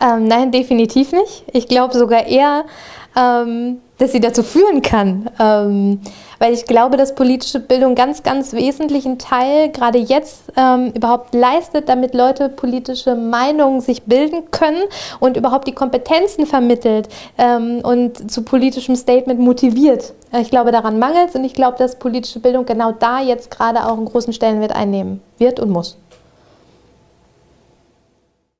Ähm, nein, definitiv nicht. Ich glaube sogar eher, ähm, dass sie dazu führen kann. Ähm, weil ich glaube, dass politische Bildung ganz, ganz wesentlichen Teil gerade jetzt ähm, überhaupt leistet, damit Leute politische Meinungen sich bilden können und überhaupt die Kompetenzen vermittelt ähm, und zu politischem Statement motiviert. Ich glaube, daran mangelt es und ich glaube, dass politische Bildung genau da jetzt gerade auch einen großen Stellenwert einnehmen wird und muss.